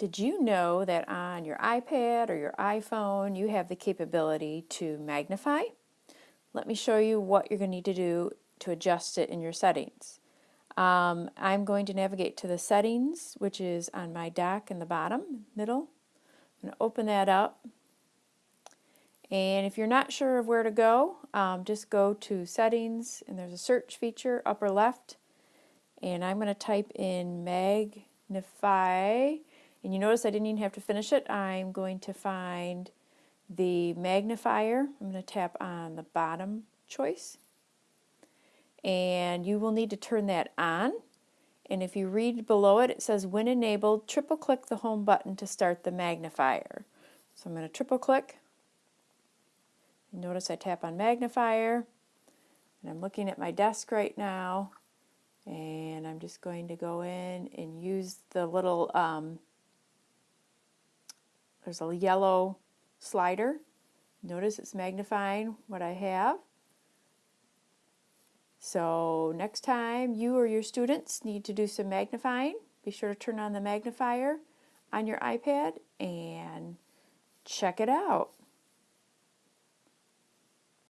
Did you know that on your iPad or your iPhone you have the capability to magnify? Let me show you what you're going to need to do to adjust it in your settings. Um, I'm going to navigate to the settings which is on my dock in the bottom middle. I'm going to open that up and if you're not sure of where to go um, just go to settings and there's a search feature upper left and I'm going to type in magnify and you notice I didn't even have to finish it. I'm going to find the magnifier. I'm going to tap on the bottom choice. And you will need to turn that on. And if you read below it, it says when enabled, triple click the home button to start the magnifier. So I'm going to triple click. Notice I tap on magnifier. And I'm looking at my desk right now. And I'm just going to go in and use the little um, there's a yellow slider. Notice it's magnifying what I have. So next time you or your students need to do some magnifying, be sure to turn on the magnifier on your iPad and check it out.